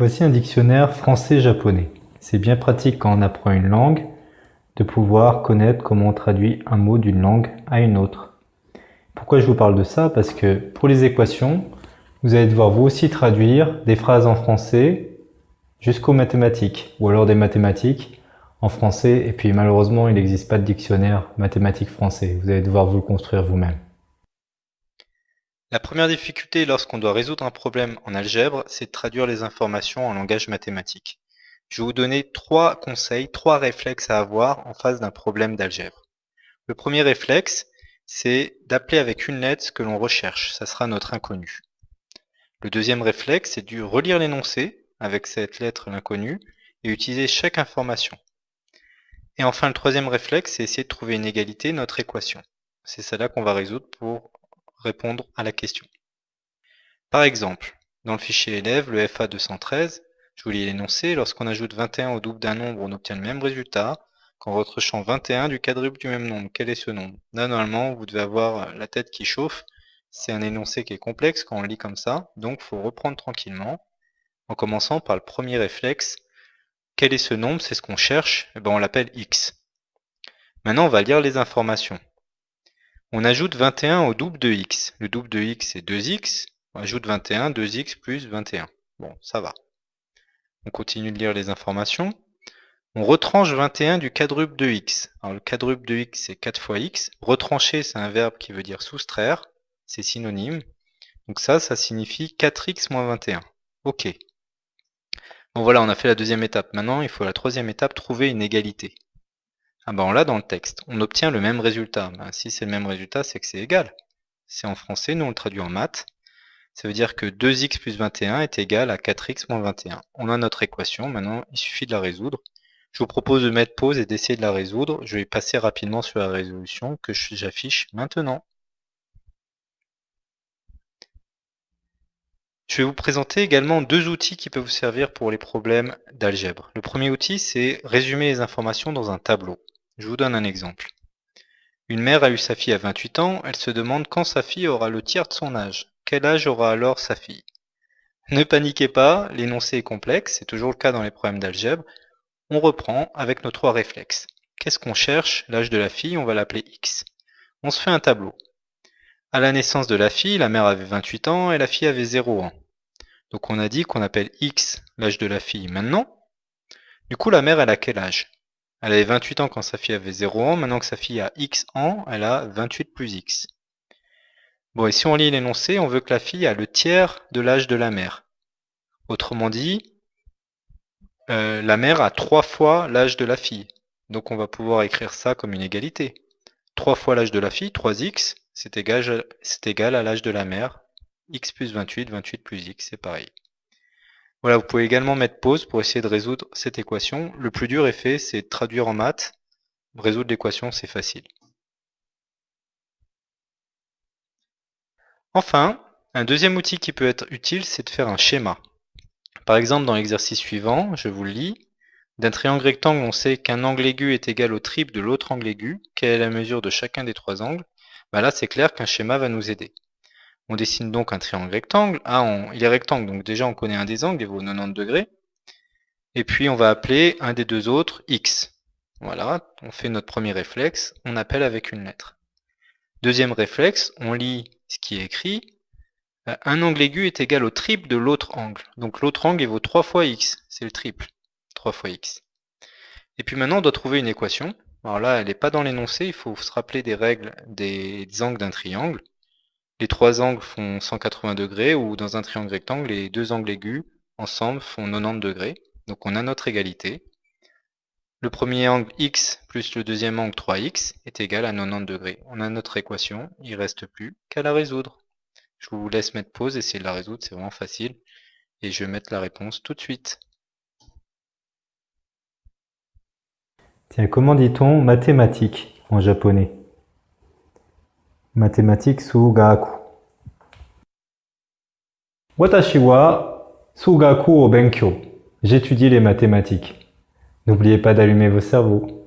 Voici un dictionnaire français-japonais. C'est bien pratique quand on apprend une langue de pouvoir connaître comment on traduit un mot d'une langue à une autre. Pourquoi je vous parle de ça? Parce que pour les équations, vous allez devoir vous aussi traduire des phrases en français jusqu'aux mathématiques, ou alors des mathématiques en français, et puis malheureusement il n'existe pas de dictionnaire mathématique français, vous allez devoir vous le construire vous-même. La première difficulté lorsqu'on doit résoudre un problème en algèbre, c'est de traduire les informations en langage mathématique. Je vais vous donner trois conseils, trois réflexes à avoir en face d'un problème d'algèbre. Le premier réflexe, c'est d'appeler avec une lettre ce que l'on recherche, ça sera notre inconnu. Le deuxième réflexe, c'est de relire l'énoncé avec cette lettre l'inconnu et utiliser chaque information. Et enfin, le troisième réflexe, c'est essayer de trouver une égalité, notre équation. C'est celle-là qu'on va résoudre pour répondre à la question. Par exemple, dans le fichier élève, le FA213, je vous lis l'énoncé, lorsqu'on ajoute 21 au double d'un nombre, on obtient le même résultat qu'en retranchant 21 du quadruple du même nombre. Quel est ce nombre? Là, normalement, vous devez avoir la tête qui chauffe. C'est un énoncé qui est complexe quand on lit comme ça, donc faut reprendre tranquillement, en commençant par le premier réflexe. Quel est ce nombre? C'est ce qu'on cherche, et eh ben, on l'appelle x. Maintenant, on va lire les informations. On ajoute 21 au double de x. Le double de x, c'est 2x. On ajoute 21, 2x plus 21. Bon, ça va. On continue de lire les informations. On retranche 21 du quadruple de x. Alors le quadruple de x, c'est 4 fois x. Retrancher, c'est un verbe qui veut dire soustraire. C'est synonyme. Donc ça, ça signifie 4x moins 21. Ok. Bon voilà, on a fait la deuxième étape. Maintenant, il faut la troisième étape, trouver une égalité. Ah ben l'a dans le texte. On obtient le même résultat. Ben, si c'est le même résultat, c'est que c'est égal. C'est en français, nous on le traduit en maths. Ça veut dire que 2x plus 21 est égal à 4x moins 21. On a notre équation, maintenant il suffit de la résoudre. Je vous propose de mettre pause et d'essayer de la résoudre. Je vais passer rapidement sur la résolution que j'affiche maintenant. Je vais vous présenter également deux outils qui peuvent vous servir pour les problèmes d'algèbre. Le premier outil, c'est résumer les informations dans un tableau. Je vous donne un exemple. Une mère a eu sa fille à 28 ans, elle se demande quand sa fille aura le tiers de son âge. Quel âge aura alors sa fille? Ne paniquez pas, l'énoncé est complexe, c'est toujours le cas dans les problèmes d'algèbre. On reprend avec nos trois réflexes. Qu'est-ce qu'on cherche? L'âge de la fille, on va l'appeler X. On se fait un tableau. À la naissance de la fille, la mère avait 28 ans et la fille avait 0 ans. Donc on a dit qu'on appelle X l'âge de la fille maintenant. Du coup, la mère, elle a quel âge? Elle avait 28 ans quand sa fille avait 0 ans. Maintenant que sa fille a X ans, elle a 28 plus X. Bon, et si on lit l'énoncé, on veut que la fille a le tiers de l'âge de la mère. Autrement dit, euh, la mère a 3 fois l'âge de la fille. Donc on va pouvoir écrire ça comme une égalité. 3 fois l'âge de la fille, 3x, c'est égal, égal à l'âge de la mère. x plus 28, 28 plus x, c'est pareil. Voilà, vous pouvez également mettre pause pour essayer de résoudre cette équation. Le plus dur est fait, c'est traduire en maths. Résoudre l'équation, c'est facile. Enfin, un deuxième outil qui peut être utile, c'est de faire un schéma. Par exemple, dans l'exercice suivant, je vous le lis. D'un triangle rectangle, on sait qu'un angle aigu est égal au triple de l'autre angle aigu. Quelle est la mesure de chacun des trois angles? Bah Là, c'est clair qu'un schéma va nous aider. On dessine donc un triangle rectangle. Ah, il est rectangle, donc déjà on connaît un des angles, il vaut 90 degrés. Et puis on va appeler un des deux autres x. Voilà, on fait notre premier réflexe, on appelle avec une lettre. Deuxième réflexe, on lit ce qui est écrit. Euh, un angle aigu est égal au triple de l'autre angle. Donc l'autre angle il vaut 3 fois x, c'est le triple. 3 fois x. Et puis maintenant on doit trouver une équation. Alors là, elle n'est pas dans l'énoncé, il faut se rappeler des règles des angles d'un triangle les trois angles font 180 degrés, ou dans un triangle rectangle, les deux angles aigus ensemble font 90 degrés. Donc on a notre égalité. Le premier angle x plus le deuxième angle 3x est égal à 90 degrés. On a notre équation, il ne reste plus qu'à la résoudre. Je vous laisse mettre pause, essayer de la résoudre, c'est vraiment facile. Et je vais mettre la réponse tout de suite. Tiens, comment dit-on mathématiques en japonais? Mathématiques Sugaku. Watashi wa Sugaku o Benkyo. J'étudie les mathématiques. N'oubliez pas d'allumer vos cerveaux.